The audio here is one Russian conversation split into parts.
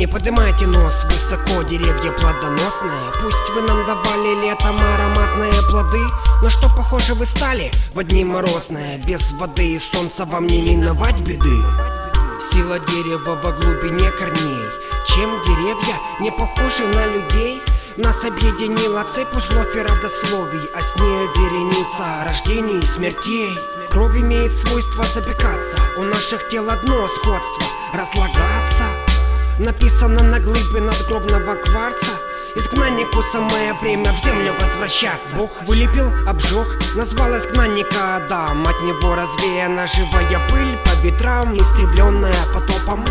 Не поднимайте нос высоко, деревья плодоносные. Пусть вы нам давали летом ароматные плоды. Но что похоже вы стали? В одни морозные Без воды и солнца вам не миновать беды Сила дерева во глубине корней. Чем деревья не похожи на людей? Нас объединила цепь узлов и родословий А с ней вереница рождений и смертей. Кровь имеет свойство запекаться У наших тел одно сходство Разлагаться. Написано на глыбе надгробного кварца Изгнаннику самое время в землю возвращаться. Бог вылепил, обжег, назвал изгнанника Адам. От него развеяна живая пыль по ветрам Истребленная потопом.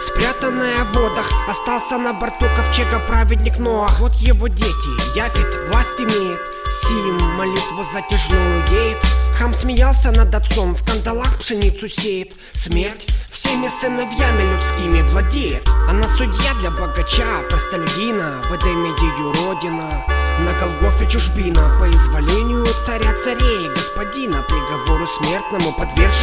Спрятанная в водах, остался на борту ковчега праведник Ноах. Вот его дети, Яфет власть имеет. Сим молитву затяжную деет Хам смеялся над отцом, в кандалах пшеницу сеет. Смерть всеми сыновьями людскими владеет. Она судья для богача, простолюдина В Эдеме ее родина. На Голгофе чужбина По изволению царя царей Господина приговору смертному подверг